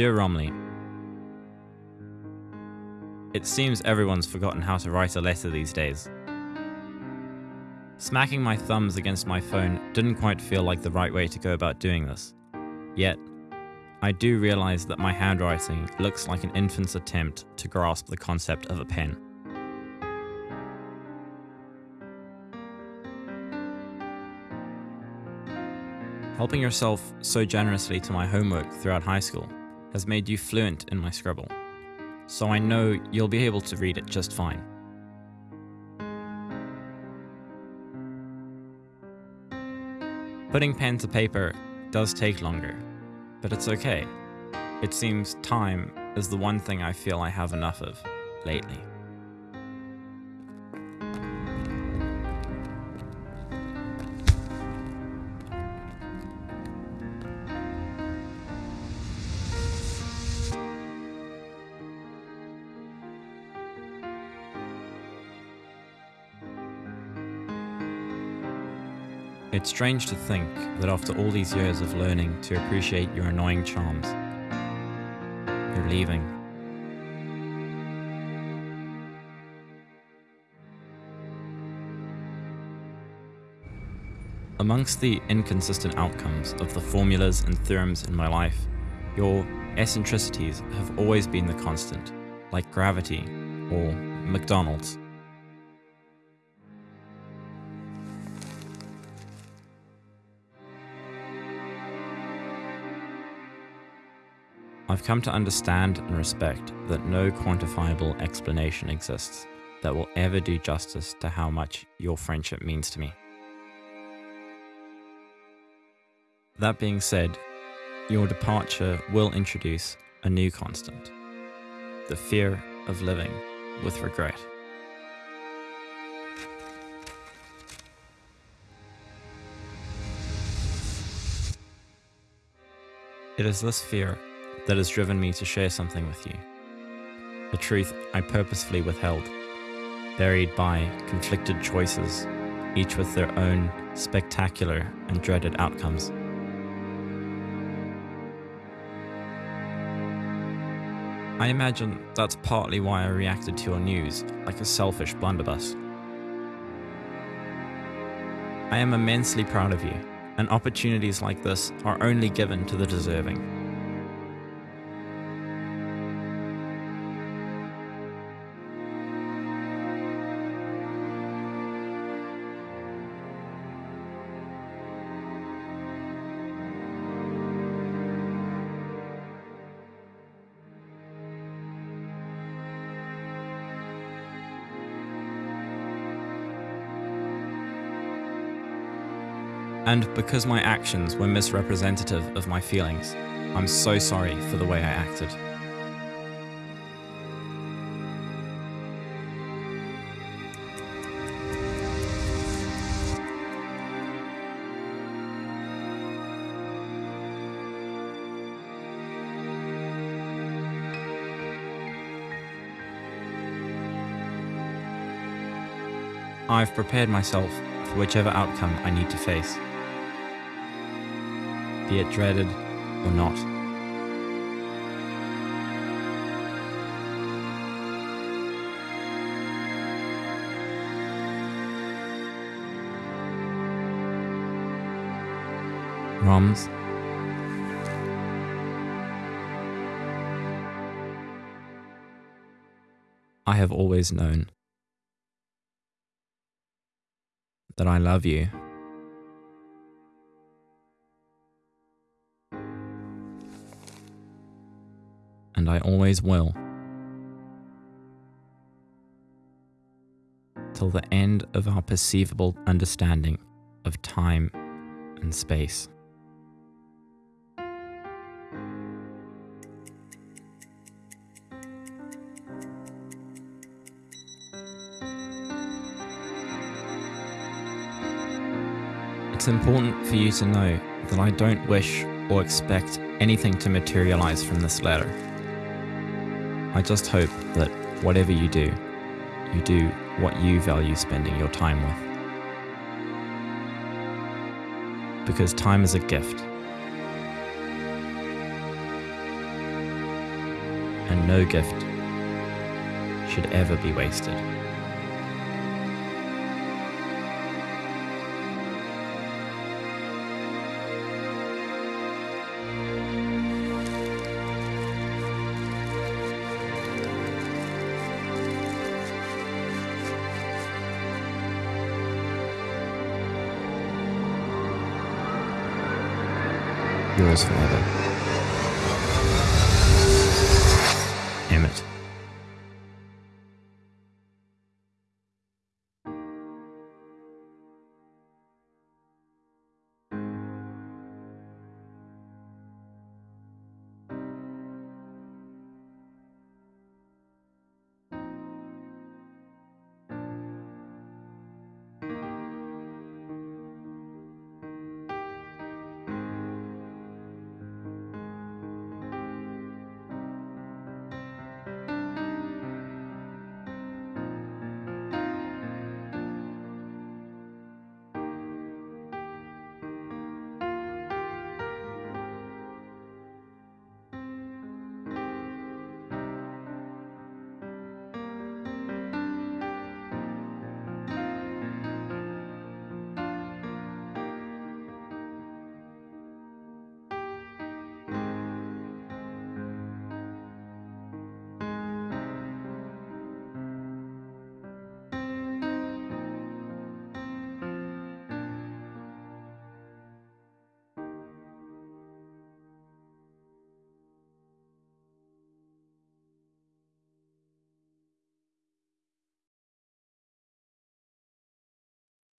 Dear Romley, It seems everyone's forgotten how to write a letter these days. Smacking my thumbs against my phone didn't quite feel like the right way to go about doing this. Yet, I do realize that my handwriting looks like an infant's attempt to grasp the concept of a pen. Helping yourself so generously to my homework throughout high school has made you fluent in my scribble, so I know you'll be able to read it just fine. Putting pen to paper does take longer, but it's okay. It seems time is the one thing I feel I have enough of lately. It's strange to think that after all these years of learning to appreciate your annoying charms, you're leaving. Amongst the inconsistent outcomes of the formulas and theorems in my life, your eccentricities have always been the constant, like gravity or McDonald's. I've come to understand and respect that no quantifiable explanation exists that will ever do justice to how much your friendship means to me. That being said, your departure will introduce a new constant the fear of living with regret. It is this fear that has driven me to share something with you. A truth I purposefully withheld, buried by conflicted choices, each with their own spectacular and dreaded outcomes. I imagine that's partly why I reacted to your news like a selfish blunderbuss. I am immensely proud of you, and opportunities like this are only given to the deserving. And because my actions were misrepresentative of my feelings, I'm so sorry for the way I acted. I've prepared myself for whichever outcome I need to face be it dreaded or not. Roms. I have always known that I love you. And I always will. Till the end of our perceivable understanding of time and space. It's important for you to know that I don't wish or expect anything to materialize from this letter. I just hope that whatever you do, you do what you value spending your time with. Because time is a gift. and no gift should ever be wasted. yours forever.